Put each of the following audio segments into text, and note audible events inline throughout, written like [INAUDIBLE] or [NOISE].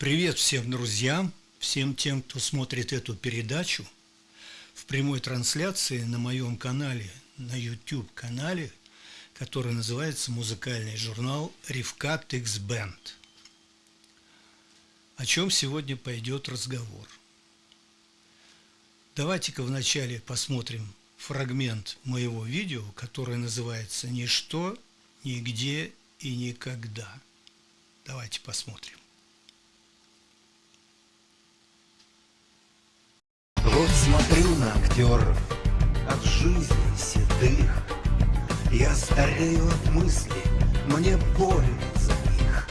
Привет всем друзьям, всем тем, кто смотрит эту передачу в прямой трансляции на моем канале, на YouTube-канале, который называется музыкальный журнал Ревкат X Band. О чем сегодня пойдет разговор? Давайте-ка вначале посмотрим фрагмент моего видео, которое называется «Ничто, нигде и никогда». Давайте посмотрим. Вот смотрю на актеров от жизни седых. Я старею от мысли, мне больно за них.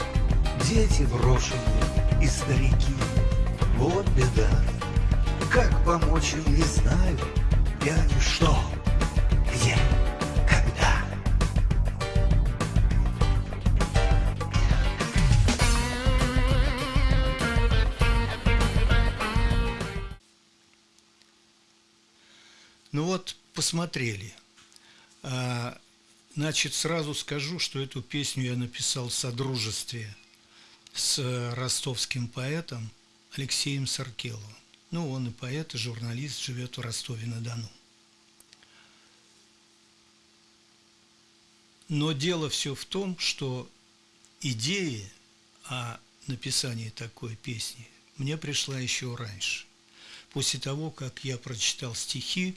Дети брошенные и старики, вот беда. Как помочь им не знаю, я ничто. Где? Ну вот, посмотрели. А, значит, сразу скажу, что эту песню я написал в содружестве с ростовским поэтом Алексеем Саркеловым. Ну, он и поэт, и журналист, живет в Ростове-на-Дону. Но дело все в том, что идея о написании такой песни мне пришла еще раньше после того, как я прочитал стихи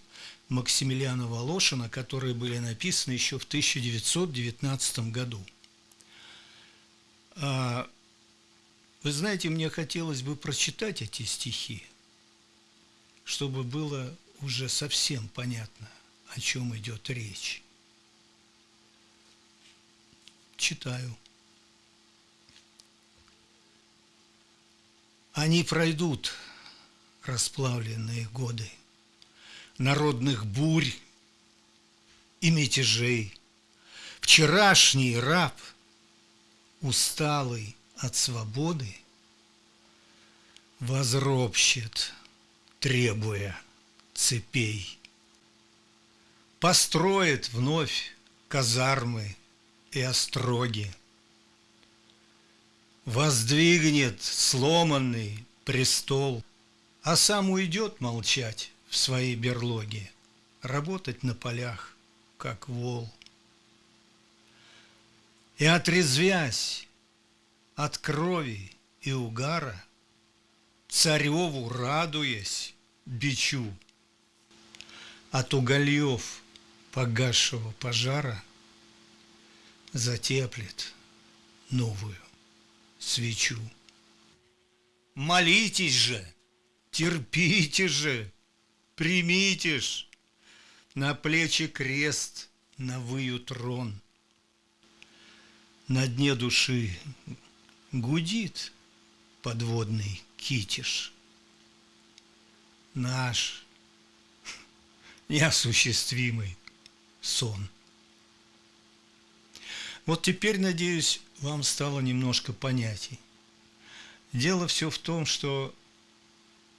Максимилиана Волошина, которые были написаны еще в 1919 году. А, вы знаете, мне хотелось бы прочитать эти стихи, чтобы было уже совсем понятно, о чем идет речь. Читаю. Они пройдут, расплавленные годы, Народных бурь и мятежей. Вчерашний раб, усталый от свободы, Возропщет, требуя цепей. Построит вновь казармы и остроги, Воздвигнет сломанный престол – а сам уйдет молчать в своей берлоге, работать на полях, как вол. И отрезвясь от крови и угара, Цареву радуясь, бичу, От угольев погасшего пожара Затеплет новую свечу. Молитесь же! Терпите же, примите ж, На плечи крест, на выю трон. На дне души гудит подводный китиш. Наш неосуществимый сон. Вот теперь, надеюсь, вам стало немножко понятий. Дело все в том, что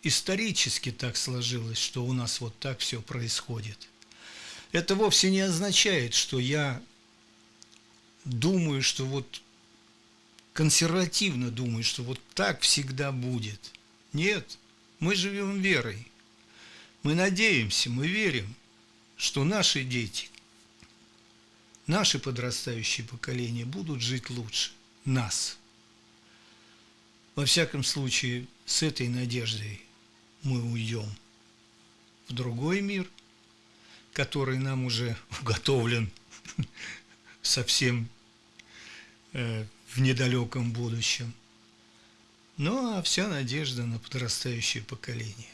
исторически так сложилось, что у нас вот так все происходит. Это вовсе не означает, что я думаю, что вот консервативно думаю, что вот так всегда будет. Нет, мы живем верой. Мы надеемся, мы верим, что наши дети, наши подрастающие поколения будут жить лучше нас. Во всяком случае, с этой надеждой мы уйдем в другой мир, который нам уже [LAUGHS] уготовлен совсем э, в недалеком будущем. Ну, а вся надежда на подрастающее поколение.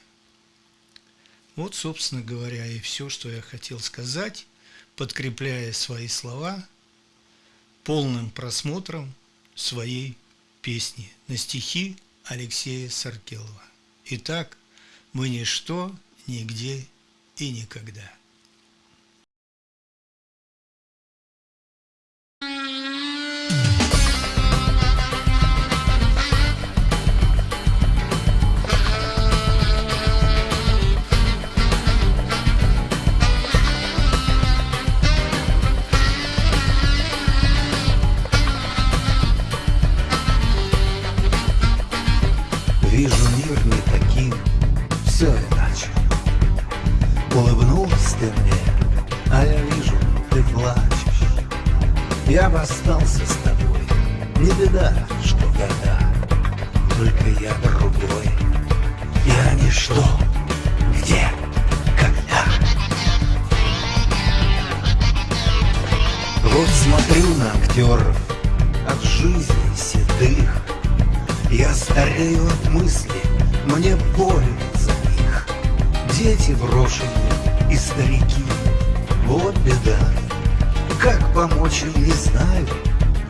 Вот, собственно говоря, и все, что я хотел сказать, подкрепляя свои слова полным просмотром своей песни на стихи Алексея Саркелова. Итак, мы ничто, нигде и никогда. Я бы остался с тобой, не беда, что года Только я другой, я ничто, где, когда? Вот смотрю на актеров от жизни седых. Я старею от мысли, мне больно за них. Дети брошенные и старики, вот беда Как помочь им, не знаю,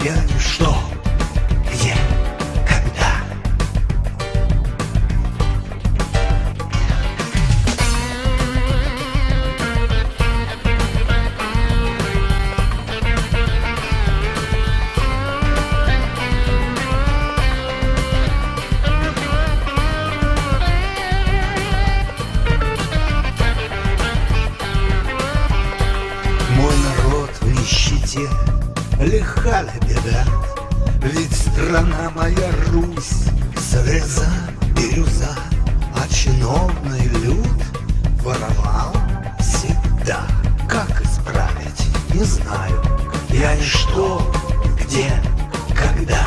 я ничто Ведь страна моя Русь, слеза, бирюза А чиновный люд воровал всегда. Как исправить, не знаю. Я ничто, где, когда.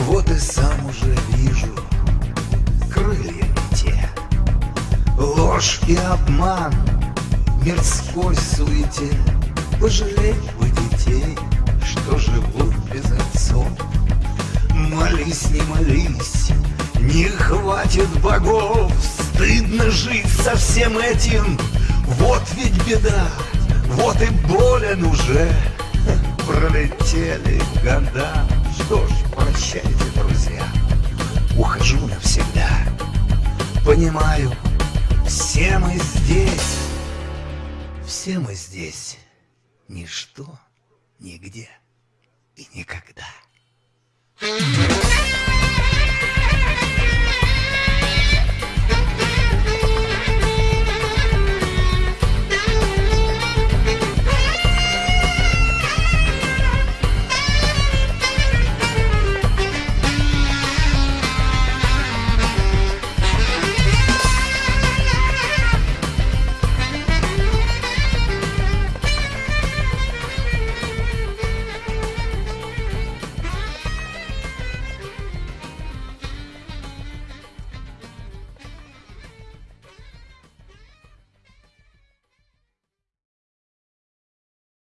Вот и сам уже вижу Крылья те. Ложь и обман мирской суете. Пожалеть бы детей, что живут без отцов. Молись, не молись, не хватит богов. Стыдно жить со всем этим, вот ведь беда Вот и болен уже, [LAUGHS] пролетели года. Что ж, прощайте, друзья, ухожу навсегда. Понимаю, все мы здесь, все мы здесь, ничто, нигде и никогда.